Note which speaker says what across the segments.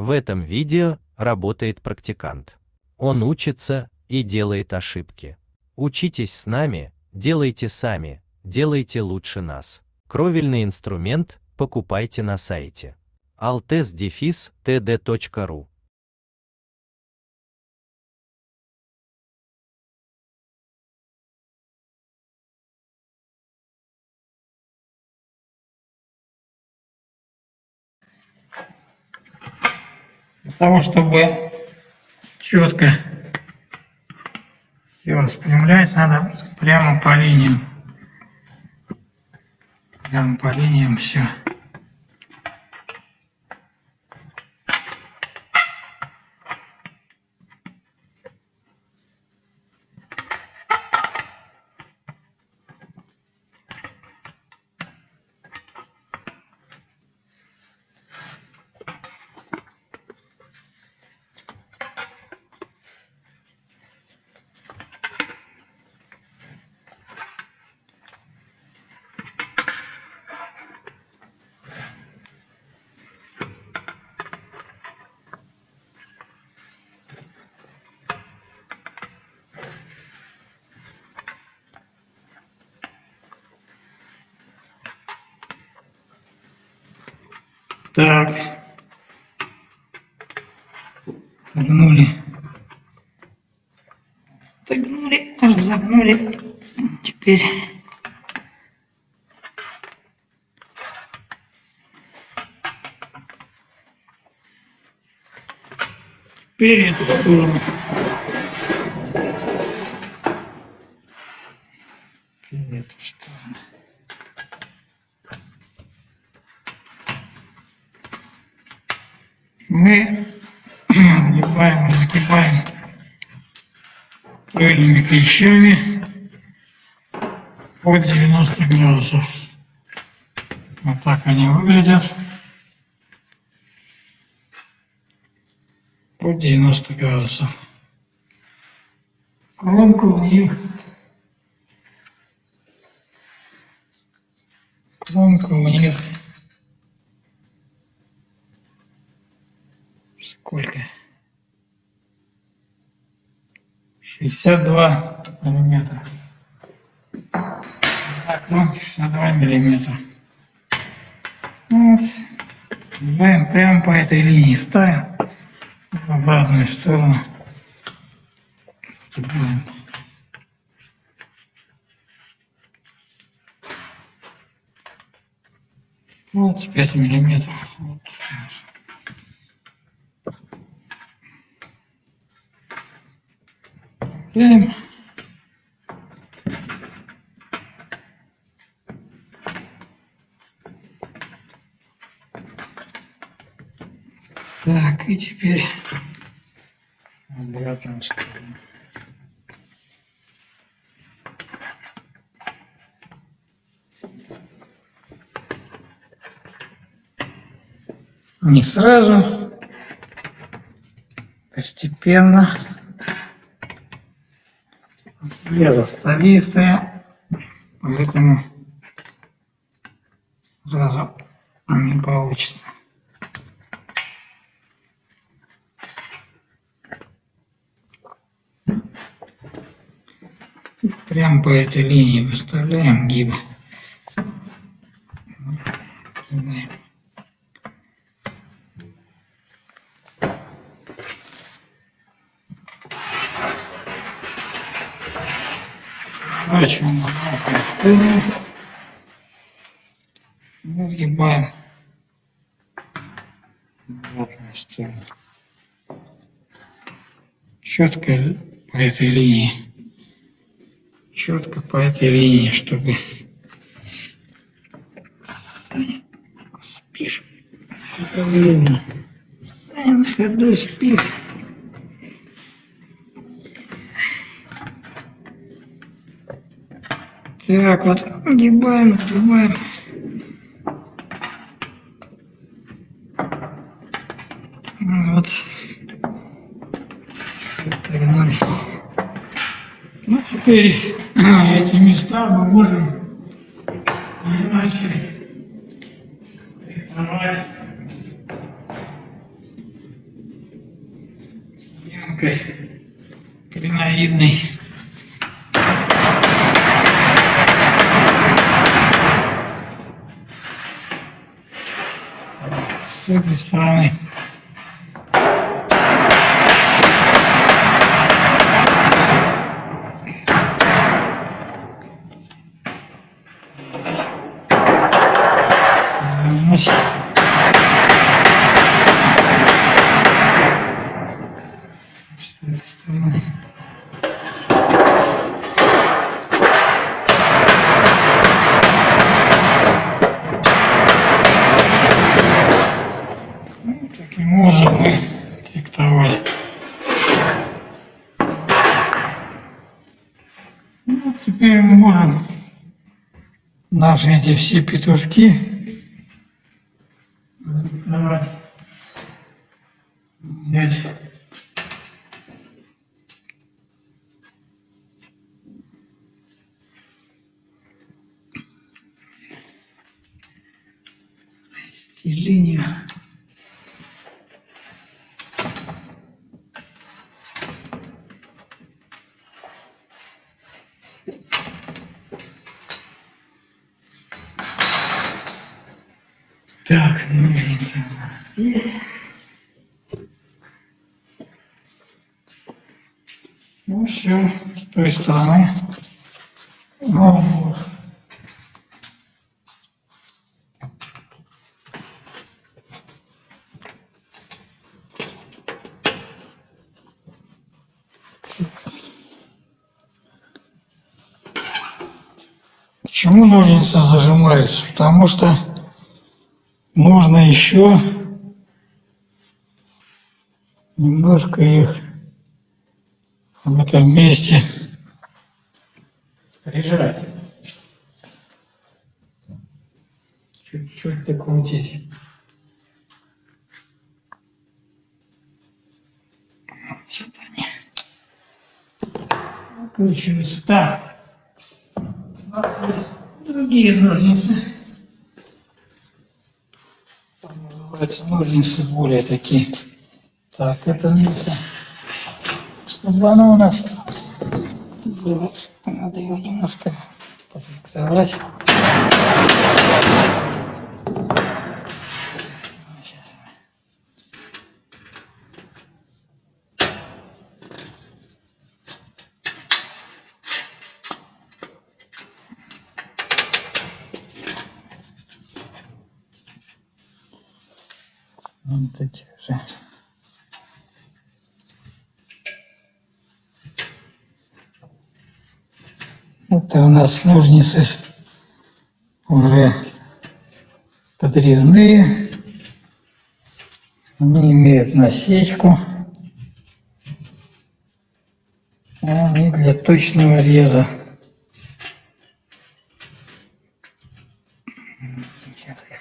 Speaker 1: В этом видео работает практикант. Он учится и делает ошибки. Учитесь с нами, делайте сами, делайте лучше нас. Кровельный инструмент покупайте на сайте altes-td.ru
Speaker 2: Для того, чтобы четко все распрямлять, надо прямо по линиям. Прямо по линиям все. Так. Загнули. Загнули, разогнули. Теперь Теперь эту сторону. Мы сгибаем, разгибаем крыльями клещами под 90 градусов. Вот так они выглядят. Под 90 градусов. Кромка у них кромка у них сколько? 62 миллиметра. На кромке 62 миллиметра. Вот. Ставим прямо по этой линии ставим в обратную сторону. Сгибаем. Вот 5 миллиметров. Цепляем. Так, и теперь сторону. Не сразу, постепенно. Лезо столистые, поэтому сразу не получится. Прям по этой линии выставляем гибы. Сворачиваем обратно. Выгибаем обратную сторону. Четко по этой линии. Четко по этой линии, чтобы спишь. Это. Саня на ходу спит. Так вот, огибаем, огибаем. Вот. Погнали. Ну, теперь эти места мы можем иначе С стороны. Значит, наши эти все петушки диктовать. Взять линию. Так, ну, ножницы у нас есть. Ну все, с той стороны. Ну, вот. Почему ножницы зажимаются? Потому что нужно еще немножко их в этом месте прижать. Чуть-чуть докрутить. Вот они. Так. У нас есть другие ножницы. Там называются ножницы более такие. Так, это ножницы. Чтобы оно у нас было, надо его немножко подфиксовать. Вот эти же. Это у нас ножницы уже подрезные. Они имеют насечку. Они для точного реза. Сейчас я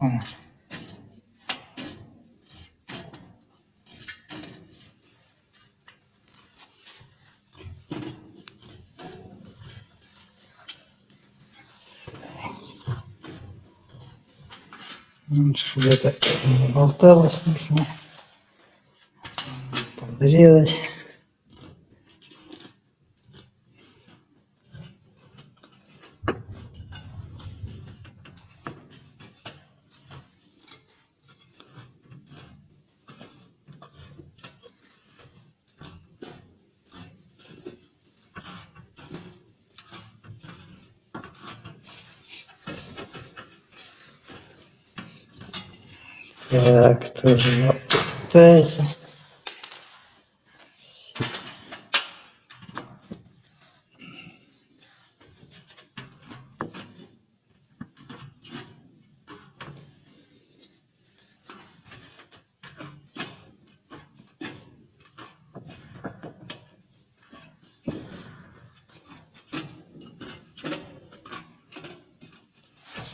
Speaker 2: Ну, Чтобы это не болталось, нужно подрезать. Так, тоже на.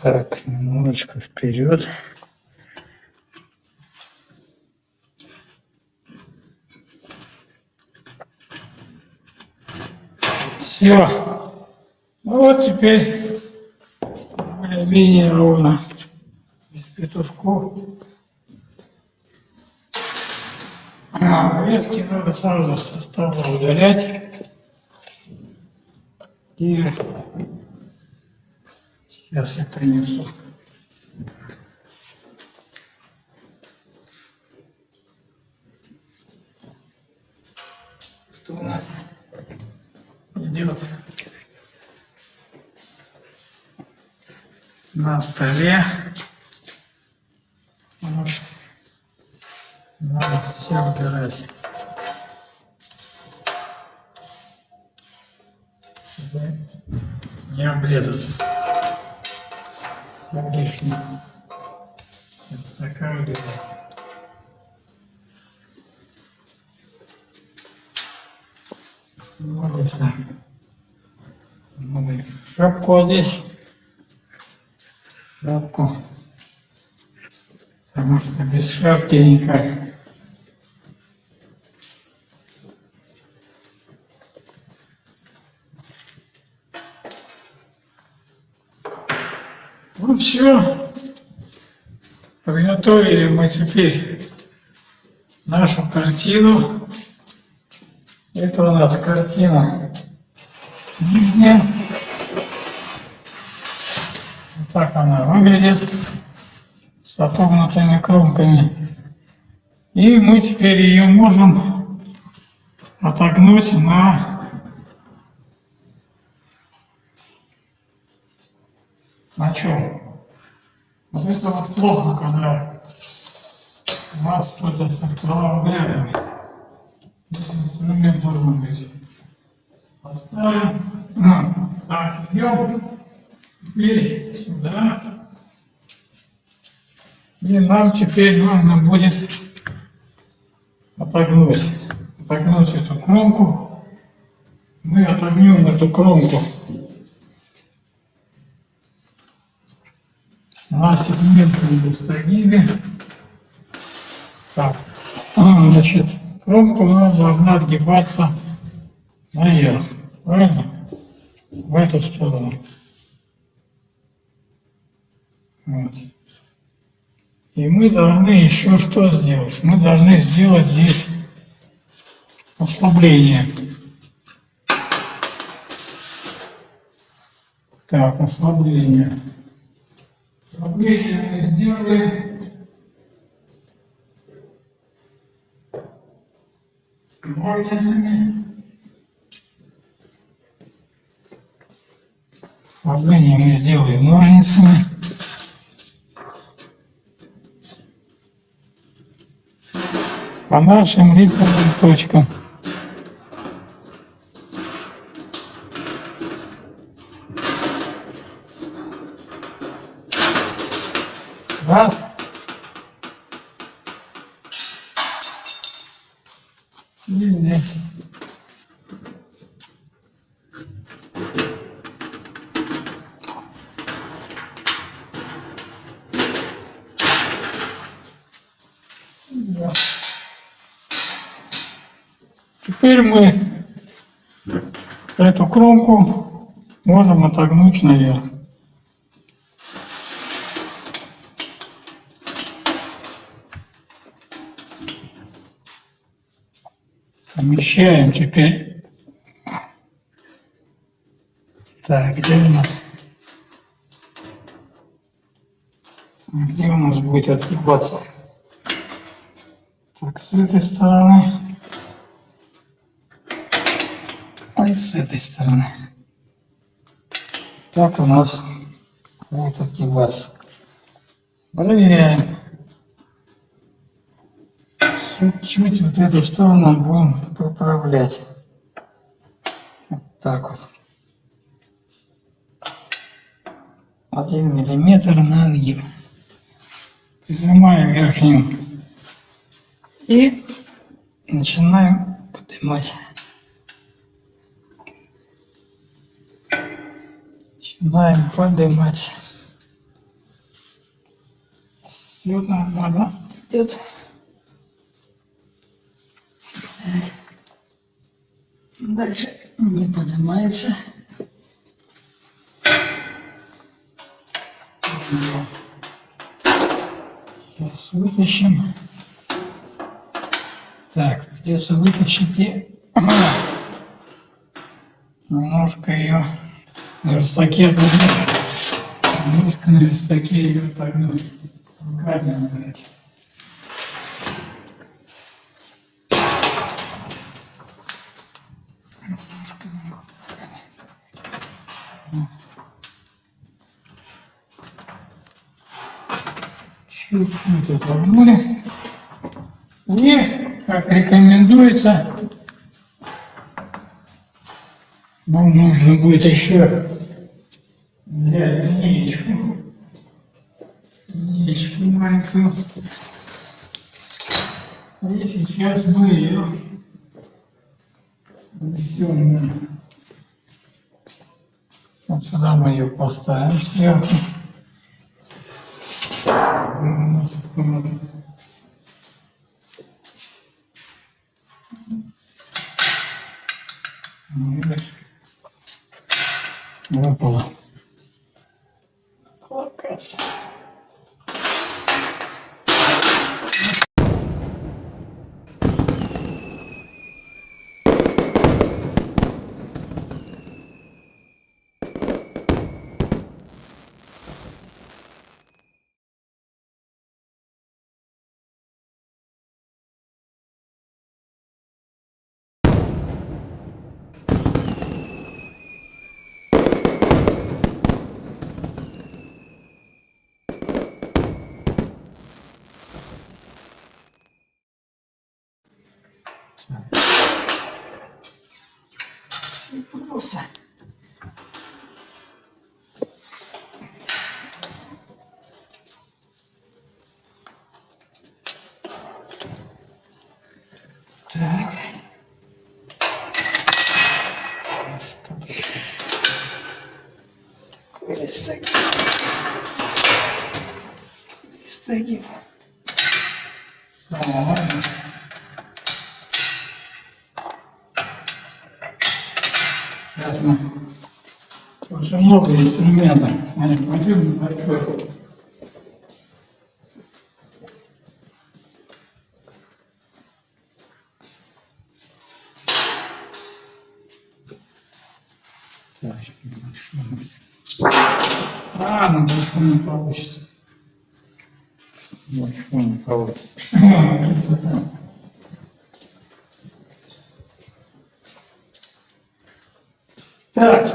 Speaker 2: Так, немножечко вперед. Все. Ну вот теперь более-менее ровно. Без петушков. А, ветки надо сразу со стола удалять. И сейчас я принесу. Что у нас идет на столе? Вот. Надо все убирать. Чтобы не обрезать все лишнее. Вот такая убирать. Вот и все. Шапку здесь. Шапку. Потому что без шапки никак. Ну все. Подготовили мы теперь нашу картину. Это у нас картина выглядит с отогнутыми кромками. И мы теперь ее можем отогнуть на, на чем? Это вот плохо, когда у вас что-то со ствологлядами. Инструмент должен быть. Поставим. Ну, так, идем. Теперь сюда. И нам теперь нужно будет отогнуть, отогнуть эту кромку. Мы отогнем эту кромку на сегментном достагибе. Так, значит, кромку у нас должна отгибаться наверх, правильно? В эту сторону. Вот. И мы должны еще что сделать? Мы должны сделать здесь ослабление. Так, ослабление. Ослабление мы сделаем. Ножницами. Ослабление мы сделаем ножницами. По нашим рифленым точкам. Раз. И здесь. Да. Теперь мы кромку можем отогнуть наверх. Помещаем теперь. Так, где у нас? Где у нас будет отгибаться? Так, с этой стороны. И с этой стороны. Так у нас будет отгибаться. Проверяем. Чуть-чуть вот эту сторону будем поправлять. Вот так вот. Один миллиметр на отгиб. Прижимаем верхнюю. И начинаем поднимать. Начинаем поднимать. Все нормально идет. Дальше не поднимается. Сейчас вытащим. Так, придется вытащить и немножко ее на верстаке немножко на верстаке ее отогнуть. Руками, блядь. Чуть-чуть отогнули. И, как рекомендуется, нам нужно будет еще взять линеечку. Линеечку маленькую. И сейчас мы ее внесем. Вот сюда мы ее поставим сверху. Видишь? Выпало. Локация. Просто. Так. Листогиб. Листогиб. Самое. Сейчас много инструментов. Смотри, пойдем большой. Большой. А, на большом не получится. Большой не получится. Так,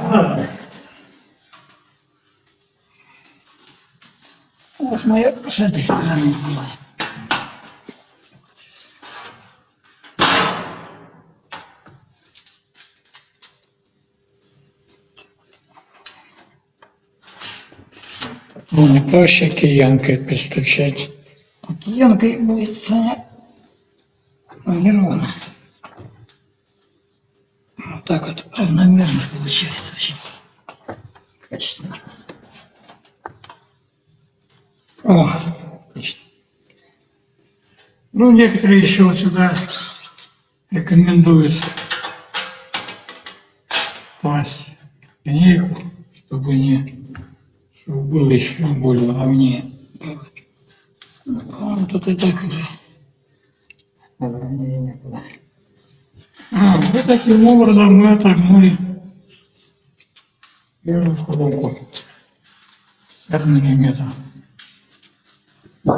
Speaker 2: Вот мы ее с этой стороны сделаем. Ну, не проще киянкой постучать. Киянкой будет Саня неровно. Вот так вот равномерно получается очень качественно. О, отлично. Ну, некоторые еще вот сюда рекомендуют класть линейку, чтобы не чтобы было еще более ровнее. Ну, по-моему, тут и так уже ровнее некуда. А, вот таким образом мы отогнули первую коробку. 50 миллиметров. Вот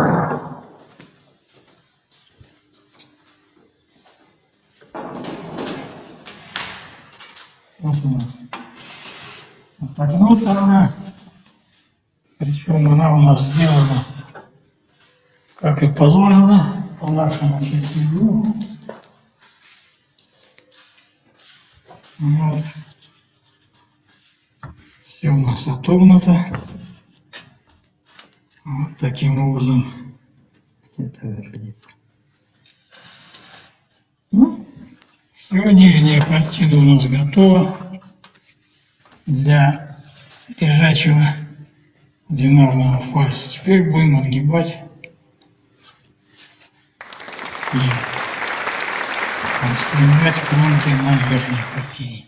Speaker 2: у нас отогнута она. Причем она у нас сделана, как и положено, по нашему числу. Вот. Все у нас отогнуто таким образом это выглядит. Ну, все, нижняя картина у нас готова для лежачего динарного фальса. Теперь будем отгибать и распрямлять кромки на верхней картине.